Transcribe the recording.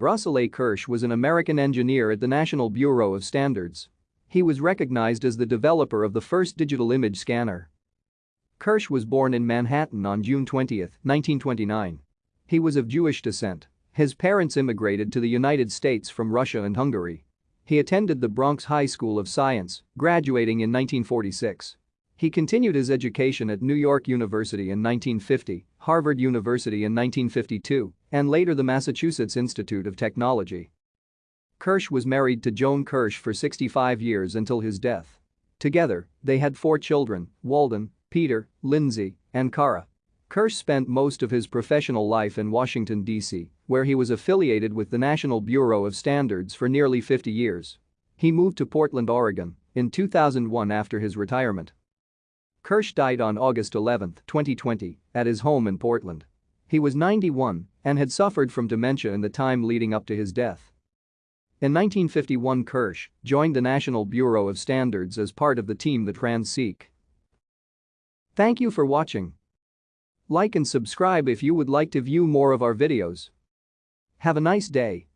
Russell A. Kirsch was an American engineer at the National Bureau of Standards. He was recognized as the developer of the first digital image scanner. Kirsch was born in Manhattan on June 20, 1929. He was of Jewish descent. His parents immigrated to the United States from Russia and Hungary. He attended the Bronx High School of Science, graduating in 1946. He continued his education at New York University in 1950, Harvard University in 1952, and later the Massachusetts Institute of Technology. Kirsch was married to Joan Kirsch for 65 years until his death. Together, they had four children, Walden, Peter, Lindsay, and Cara. Kirsch spent most of his professional life in Washington, D.C., where he was affiliated with the National Bureau of Standards for nearly 50 years. He moved to Portland, Oregon in 2001 after his retirement. Kirsch died on August 11, 2020, at his home in Portland. He was 91 and had suffered from dementia in the time leading up to his death. In 1951 Kirsch joined the National Bureau of Standards as part of the team that ran SEAC. Thank you for watching. Like and subscribe if you would like to view more of our videos. Have a nice day.